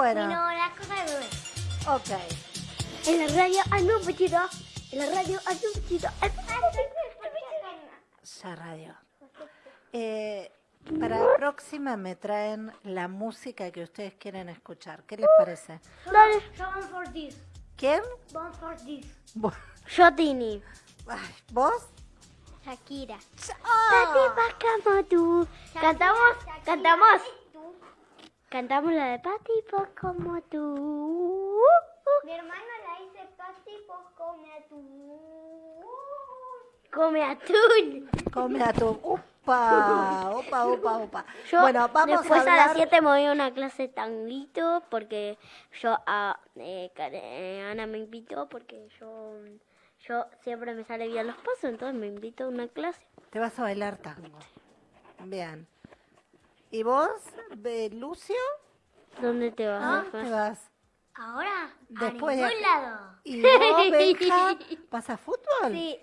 Bueno. Sino las cosas de bebé. Ok. En la radio hay un poquito. En la radio hay un poquito. Ya radio. Eh, para la próxima me traen la música que ustedes quieren escuchar. ¿Qué les parece? Dale. For this. ¿Quién? Van for this. Vos. Yo Tini. Ay, ¿Vos? Shakira. Tú. Cantamos, cantamos. Cantamos la de Patipo como tú. Mi hermano la dice Patipo come atún. Come atún. Come a tu. Upa, upa, upa, upa. Yo bueno, vamos después a a, las hablar. 7 me voy a una clase de tanguito porque yo a eh, eh, Ana me invitó porque yo yo siempre me sale bien los pasos, entonces me invitó a una clase. Te vas a bailar tango. Bien. ¿Y vos, Lucio? ¿Dónde te vas? ¿Ah? ¿Te vas? Ahora Después de- lado. ¿Y vos, Benja? ¿Vas a fútbol? Sí.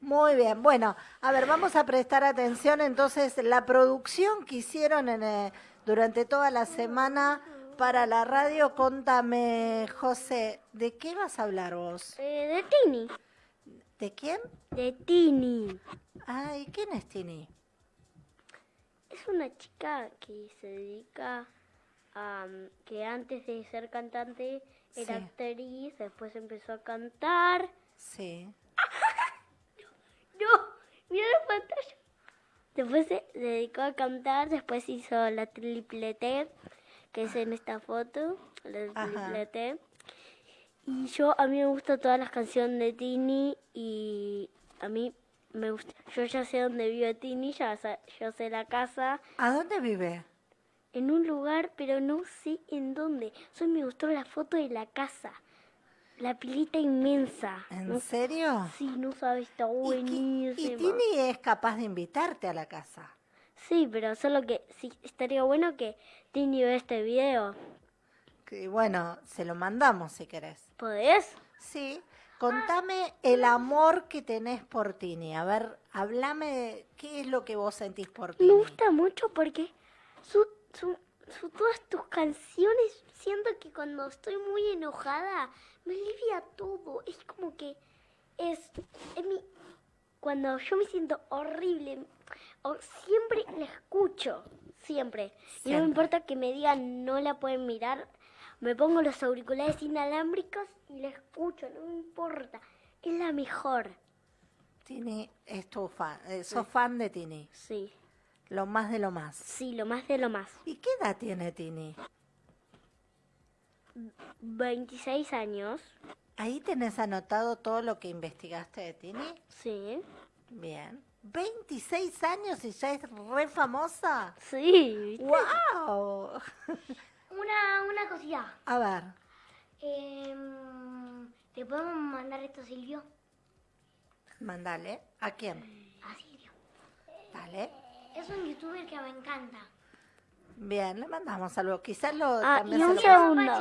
Muy bien. Bueno, a ver, vamos a prestar atención entonces la producción que hicieron en, eh, durante toda la semana para la radio. Contame, José, ¿de qué vas a hablar vos? Eh, de Tini. ¿De quién? De Tini. Ay, ¿quién es Tini? Es una chica que se dedica a... que antes de ser cantante era Sí. actriz, después empezó a cantar. Sí. No, mira la pantalla. Después se dedicó a cantar, después hizo la triple T, que es en esta foto, la triple T. Y yo, a mí me gustan todas las canciones de Tini y a mí me gusta, yo ya sé dónde vive Tini, ya yo sé la casa, ¿A dónde vive? en un lugar, pero no sé en dónde. Solo me gustó la foto de la casa, la pilita inmensa. ¿En No- serio? Sí, no sabes, está ¿Y, buenísima. y Tini es capaz de invitarte a la casa? Sí, pero solo que sí, estaría bueno que Tini vea este video. Que, bueno, se lo mandamos si querés. ¿Podés? Sí, contame el amor que tenés por Tini. A ver, hablame, ¿qué es lo que vos sentís por Tini? Me gusta mucho porque su, su, su- todas tus canciones, siento que cuando estoy muy enojada, me alivia todo. Es como que es, es mi... Cuando yo me siento horrible, o siempre la escucho, siempre. Y no Siempre. me importa que me digan no la pueden mirar, me pongo los auriculares inalámbricos y la escucho, no me importa. Es la mejor. Tini es tu fan, eh, sos fan de Tini, Sí, lo más de lo más. sí, lo más de lo más. ¿Y qué edad tiene Tini? 26 años. Ahí tenés anotado todo lo que investigaste de Tini. Sí. Bien. 26 años y ya es re famosa. Sí. ¡Wow! Una, una cosita. A ver, Em, ¿Te podemos mandar esto, Silvio? mandale. ¿A quién? A Silvio. Dale. Es un youtuber que me encanta. Bien, le mandamos algo. Quizás lo Ah, también y se un lo- segundo.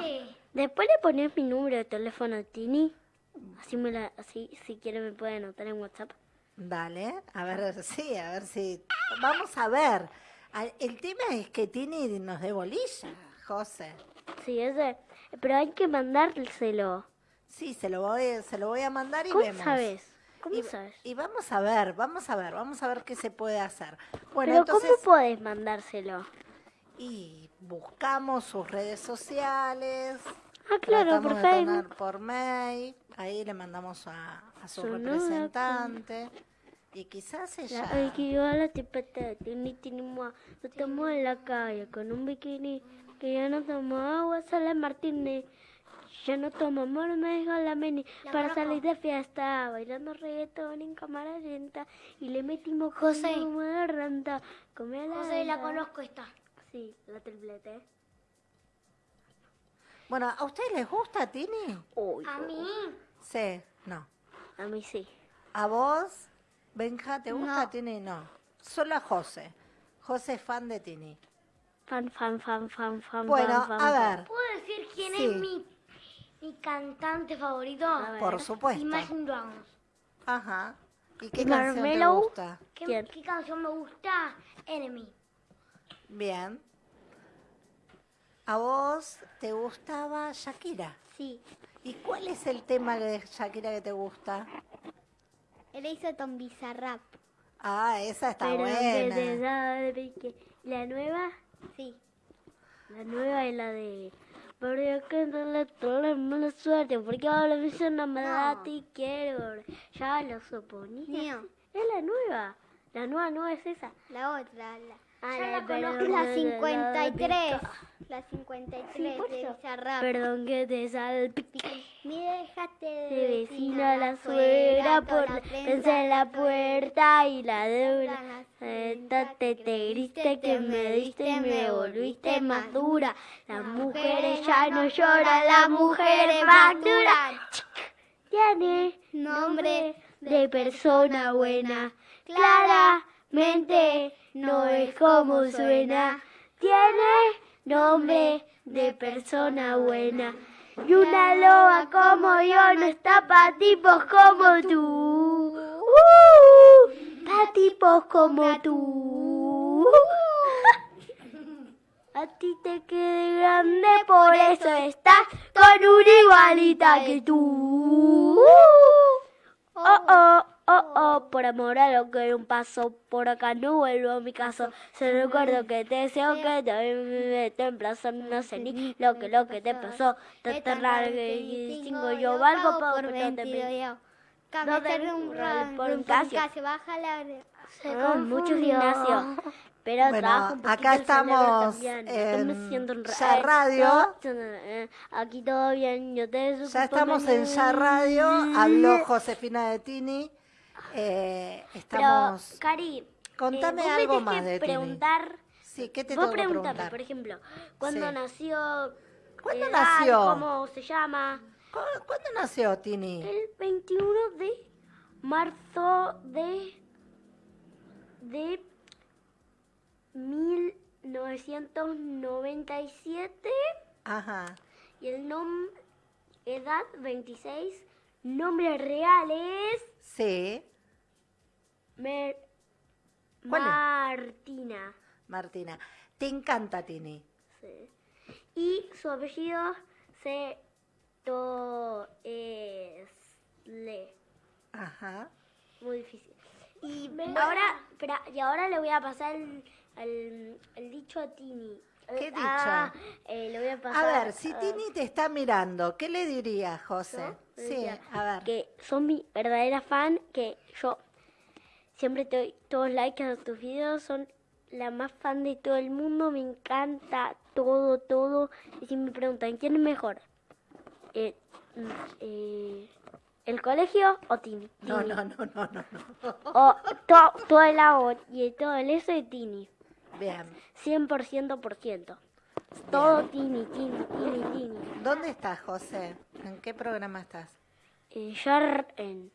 Después le pones mi número de teléfono a Tini. Así, me la, así si quiere me puede anotar en WhatsApp. Dale, a ver, sí, a ver si... Vamos a ver. A- El tema es que Tini nos dé bolilla, José. Sí, ese. Pero hay que mandárselo. Sí, se lo voy, se lo voy a mandar y ¿Cómo vemos. sabes? ¿Cómo y, sabes? y vamos a ver, vamos a ver, vamos a ver qué se puede hacer. Bueno, Pero entonces, ¿cómo podés mandárselo? y buscamos sus redes sociales. Ah, claro, por Facebook. por mail, ahí le mandamos a, a su Su representante. Y quizás ella... La, el que yo a la Tini, mua. No estamos en la calle con un bikini. Que ya no tomo agua, sale Martínez. Ya no tomo amor, me deja la meni. Para salir de fiesta, bailando reggaetón en cámara lenta. Y le metimos José. como de renta. Come la José, la conozco esta. Sí, la triplete. Bueno, ¿a ustedes les gusta Tini? Uy, A mí, Sí, no. a mí sí. ¿A vos, Benja, te gusta No. Tini? No. Solo a José. José es fan de Tini. Fan, fan, fan, fan, fan, Bueno, fan, fan, a ver, ¿puedo decir quién Sí. es mi, mi cantante favorito? A ver. por supuesto. Imagine Dragons. Ajá. ¿Y qué ¿Y canción te gusta? ¿Qué, ¿Quién? qué canción me gusta? Enemy. Bien. a vos te gustaba Shakira. Sí. ¿Y cuál es el tema de Shakira que te gusta? Él hizo Tom Bizarrap. Ah, esa está Pero buena. que te sabe que la nueva, sí. La nueva es la de pero yo que no le tuve mala suerte porque ahora me hizo una maldad y quiero ya lo suponía. Es la nueva. La nueva no es esa. La otra, la, la la de conozco, perdón, la de- de- 53. de- La 53 Sí, de. Bizarrap. Perdón que te salpique. Me dejaste de vecina la suegra por la prensa en la puerta y la deuda. Te, te griste que me diste me volviste más dura. Las mujeres ya no lloran, las mujeres facturan. Tiene nombre de persona buena. Claramente no es como suena. Tiene nombre de persona buena. Y una loba como yo no está pa' tipos como tú. Uh, pa' tipos como tú. A ti te quede grande, por eso estás con una igualita que tú. Oh, oh, oh, oh, por amor a lo que un paso, por acá no vuelvo a mi caso. Se recuerdo que te deseo que te meto en plazo, no sé ni lo que lo que te pasó. Te largue y cinco yo valgo por por 22 22 yo. No te- un un por un Casio. Baja la... Ah, mucho gimnasio. Pero Bueno, trabajo un poquito acá estamos en me Ya Radio. eh, Aquí todo bien, yo te Ya estamos en Ya Radio, habló Josefina de Tini. Eh, estamos. Pero, Cari, Contame eh, vos me algo más que de Tini. preguntar, Sí, ¿qué te vos tengo que preguntar? por ejemplo, ¿cuándo Sí. nació? ¿Cuándo edad, nació? ¿Cómo se llama? ¿Cu- ¿Cuándo nació Tini? El 21 de marzo de de 1997 Ajá. y el nombre edad 26 nombre real es Sí, Mer- ¿Cuál es? Martina Martina. Te encanta Tini. sí. y su apellido se to es le Ajá. muy difícil y ahora espera, y ahora le voy a pasar el, el- el dicho a Tini ¿Qué Eh, dicho? ah, eh, le voy a A pasar ver, si Tini te está mirando, ¿qué le dirías, José? ¿yo? Sí, a ver. que son mi verdadera fan que yo siempre te doy todos likes a tus videos son la más fan de todo el mundo me encanta todo todo y si me preguntan quién es mejor eh, mm, eh, el colegio o Tini No, Tini. no, no, no, no, no. o to- todo el agua y todo el eso de Tini Bien. 100% por ciento todo Tini Tini Tini Tini ¿Dónde estás, José? ¿En qué programa estás? Eh, ya en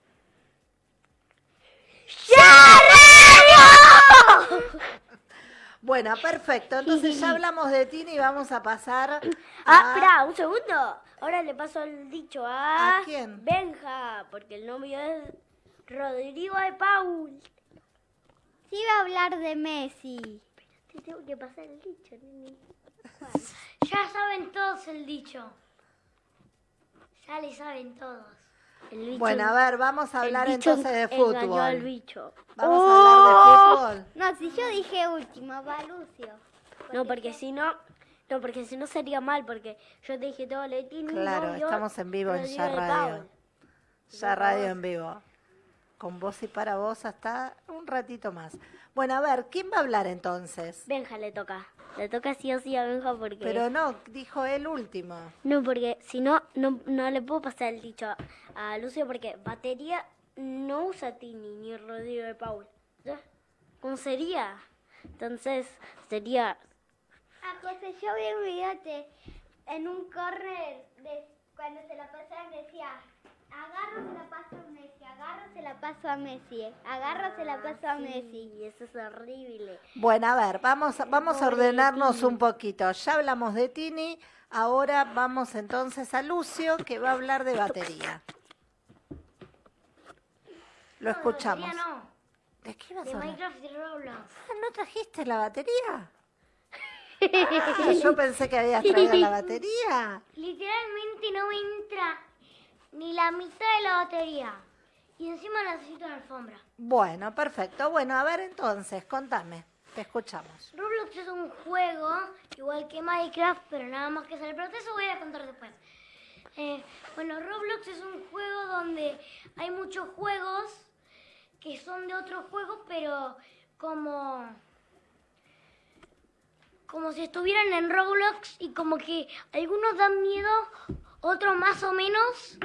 Bueno, perfecto. Entonces ya hablamos de Tini y vamos a pasar a... Ah, espera, un segundo. Ahora le paso el dicho a... ¿A quién? Benja, porque el novio es Rodrigo de Paul. Sí iba a hablar de Messi. Te tengo que pasar el dicho, nene. Ya saben todos el dicho. Ya le saben todos. El bicho- Bueno, a ver, vamos a el hablar bicho entonces de al fútbol. bicho. Vamos a hablar de fútbol. No, si yo dije última, va Lucio. No, porque si no... No, porque si no sería mal, porque yo te dije todo lo de Tini, Claro, novio, estamos en vivo en Ya Radio. Ya radio en vivo. Con vos y para vos hasta un ratito más. Bueno, a ver, ¿quién va a hablar entonces? Benja le toca. Le toca sí o sí a Benja porque... Pero no, dijo él último. No, porque si no, no, no le puedo pasar el dicho a, a Lucio porque batería no usa Tini ni Rodrigo de Paul. ¿Ya? ¿Cómo sería? Entonces sería... Ah, José, yo vi un en un corner de cuando se la pasaban decía, agarro se la paso a Messi, agarro se la paso a Messi, agarro se la paso a Messi. Y eso es horrible. Bueno, a ver, vamos, a- vamos a ordenarnos un poquito. Ya hablamos de Tini, ahora vamos entonces a Lucio, que va a hablar de batería. Lo escuchamos. no, ¿De qué vas de a hablar? Minecraft y Roblox. Ah, ¿No trajiste la batería? Ah, yo pensé que habías traído la batería. Literalmente no me entra ni la mitad de la batería. Y encima necesito la alfombra. Bueno, perfecto. Bueno, a ver entonces, contame. Te escuchamos. Roblox es un juego igual que Minecraft, pero nada más que sale. Pero eso voy a contar después. Eh, bueno, Roblox es un juego donde hay muchos juegos que son de otros juegos, pero como como si estuvieran en Roblox y como que algunos dan miedo, otros más o menos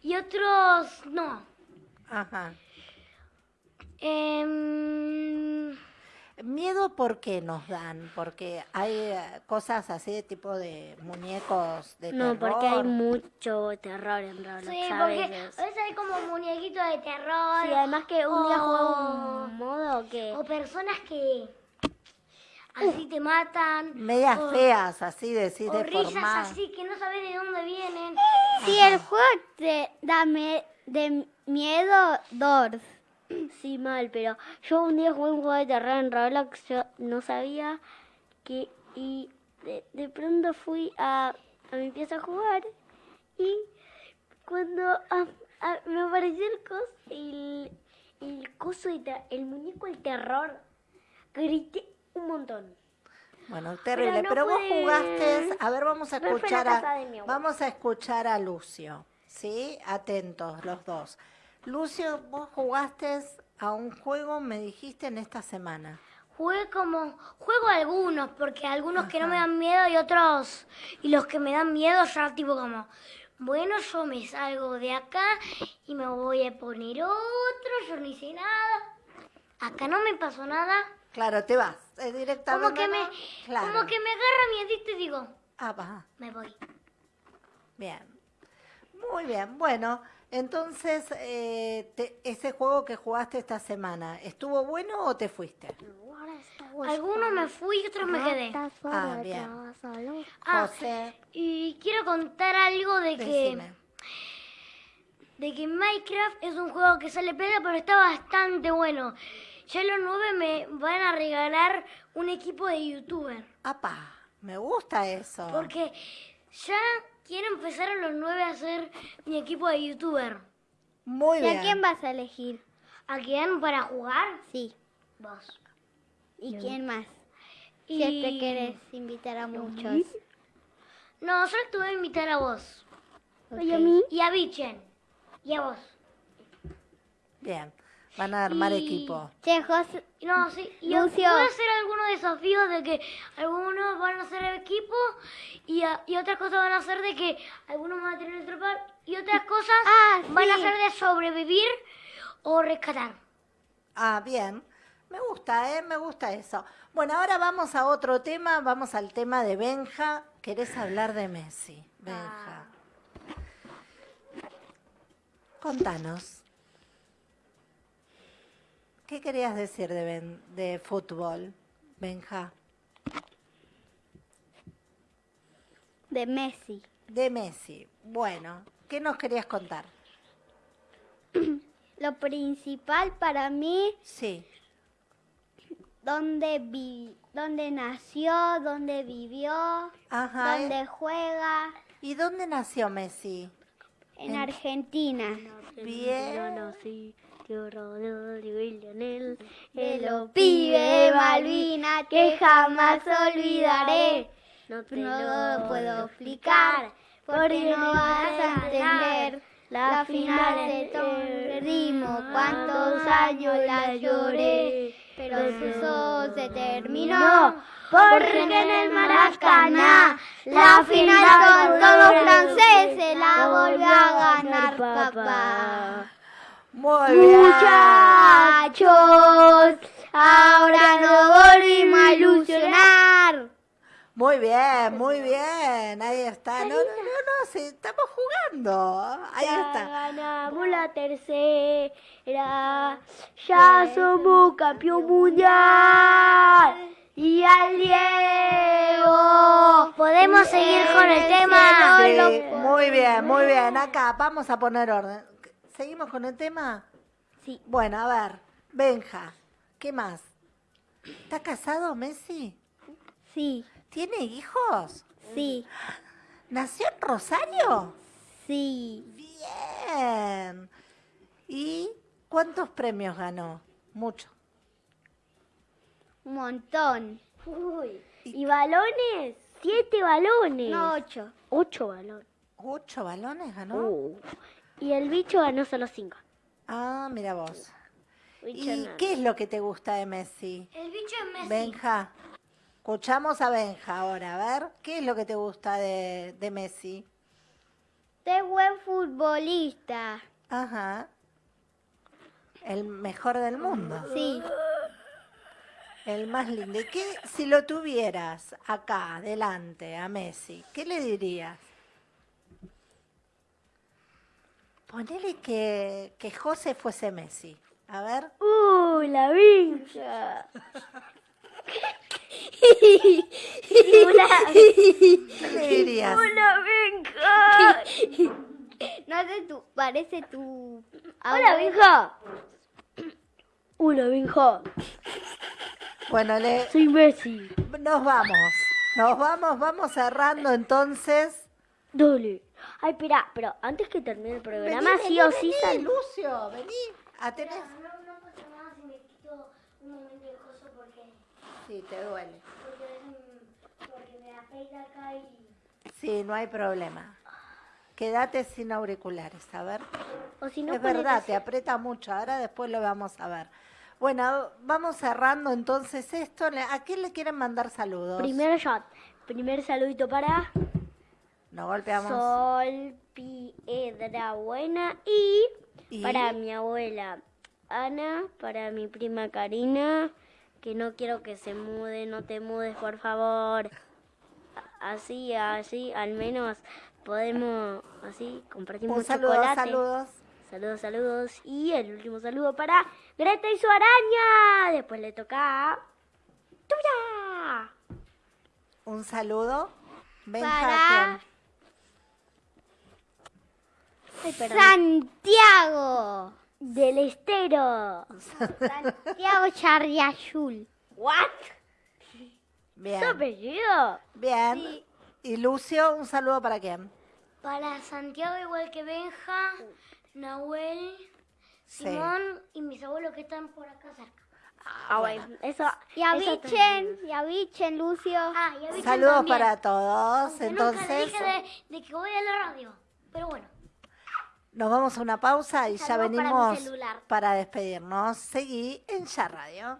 y otros no. Ajá. Em, ¿Miedo por qué nos dan? Porque hay eh, cosas así de tipo de muñecos de No, terror. porque hay mucho terror en Roblox sí, a porque veces. a veces hay como muñequitos de terror. Sí, además que un día jugué o- un modo que... O personas que así te matan. Medias o- feas, así decís, O risas deformadas. así que no sabes de dónde vienen. Si el juego te da me- de miedo, Doors. Sí, mal, pero yo un día jugué un juego de terror en Roblox, yo no sabía que... Y de, de pronto fui a, a mi pieza a jugar y cuando ah, ah, me apareció el coso, el, el coso de ter- el muñeco del terror, grité un montón. Bueno, terrible. no Pero, vos jugaste, a ver, vamos a escuchar a, vamos a escuchar a Lucio, ¿sí? Atentos los dos. Lucio, vos jugaste a un juego, me dijiste en esta semana. Jugué como, juego algunos, porque algunos que no me dan miedo y otros, y los que me dan miedo ya tipo como, bueno, yo me salgo de acá y me voy a poner otro, yo no hice nada. Acá no me pasó nada. Claro, te vas eh, directamente. Como que me, como que me agarra miedito y digo, Ah, va. me voy. Bien. Muy bien. Bueno, entonces, eh, te- ese juego que jugaste esta semana, ¿estuvo bueno o te fuiste? Algunos me fui y otros me quedé. Ah, bien. Ah, José, y quiero contar algo de que, de que Minecraft es un juego que sale pega, pero está bastante bueno. Ya los nueve me van a regalar un equipo de youtuber. Apa, me gusta eso. Porque ya quiero empezar a los nueve a hacer mi equipo de youtuber. Muy ¿Y bien. a quién vas a elegir? ¿A quién para jugar? Sí. Vos. ¿Y quién más? Y... Si que querés invitar a muchos. No, solo te voy a invitar a vos. Oye, a mí. Y a Bichen. Y a vos. Bien. Van a armar Y- equipo. Che, José, No, sí. Y Lucio. voy a hacer algunos desafíos de que algunos van a hacer equipo y, a- y otras cosas van a ser de que algunos van a tener el trepar y otras cosas Ah, van a ser de sobrevivir o rescatar. Ah, bien. Me gusta, ¿eh? Me gusta eso. Bueno, ahora vamos a otro tema. Vamos al tema de Benja. ¿Querés hablar de Messi? Benja. Contanos. ¿Qué querías decir de, ben- de fútbol, Benja? de Messi. De Messi. Bueno, ¿qué nos querías contar? Lo principal para mí, Sí. dónde, vi, dónde nació, dónde vivió, Ajá. ¿eh? dónde juega, ¿Y dónde nació Messi? en Argentina. Bien. No, sí. Rodrigo y Lionel. De los pibes Malvinas que jamás olvidaré. No te No lo puedo explicar porque no vas a entender. La final se perdimos, cuántos años la lloré, pero eso se terminó. Porque en el Maracaná la final con todos los franceses la volvió a ganar papá. Muy bien. Muchachos, ahora nos volvimos a ilusionar. Muy bien, muy bien. Ahí está. No, no, no, no, sí, estamos jugando. Ahí Ya está. ganamos la tercera. Ya somos campeón mundial. Y al Diego. Podemos seguir con el tema. Sí, muy bien, muy bien. Acá vamos a poner orden. ¿Seguimos con el tema? Sí. Bueno, a ver. Benja, ¿qué más? ¿Está casado Messi? Sí. Sí, ¿Tiene hijos? sí, ¿Nació en Rosario? sí. Bien. ¿Y cuántos premios ganó? Mucho. Un montón. Uy. ¿Y balones? Siete balones. No, ocho. Ocho balones. ¿Ocho balones ganó? Uh. Y el bicho ganó solo cinco. Ah, mira vos. Bicho ¿Y qué es lo que te gusta de Messi? El bicho es Messi. Benja. Escuchamos a Benja ahora, a ver, ¿qué es lo que te gusta de, de Messi? Es buen futbolista. Ajá. El mejor del mundo. Sí. El más lindo. ¿Y qué, si lo tuvieras acá, delante, a Messi, qué le dirías? Ponele que, que José fuese Messi. A ver. ¡Uh, la vincha! ¿Qué le dirías? ¡Hola, vincha! No sé, tú, parece tu... ¡Hola, vincha! ¡Hola, vincha! Bueno, le, Soy Messi. nos vamos. Nos vamos, vamos cerrando entonces. Dale. Ay, espera, pero antes que termine el programa, Vení, sí vení, o sí vení, sal... Lucio, vení. A tener- No, no pasa nada si me quito un momento de coso porque, Sí, te duele. porque, me afeita acá y... Sí, no hay problema. Quédate sin auriculares, a ver. O si no, es verdad, te aprieta mucho. Ahora después lo vamos a ver. Bueno, vamos cerrando entonces esto. ¿A quién le quieren mandar saludos? Primer shot. Primer saludito para Nos golpeamos. Sol Piedra Buena y, Y- para mi abuela Ana, para mi prima Karina, que no quiero que se mude, no te mudes, por favor. Así, así, al menos podemos, así, compartimos Un saludo, chocolate. saludos. Saludos, saludos. Y el último saludo para Greta y su araña. Después le toca a Tuya. Un saludo. Para- ¿quién? Ay. Santiago. Del estero. Santiago Charriazul. ¿What? ¿Tu Bien, apellido? bien. Y Lucio, un saludo para quién? Para Santiago, igual que Benja, Nahuel, Sí. Simón y mis abuelos que están por acá cerca. Ah, bueno. Eso. Y a eso y a Vichen, Lucio. Ah, y a Vicen Saludos también. para todos. Aunque nunca le Entonces, dije de, de que voy a la radio. Pero bueno. Nos vamos a una pausa y ya para venimos celular. para despedirnos. Seguí en Ya Radio.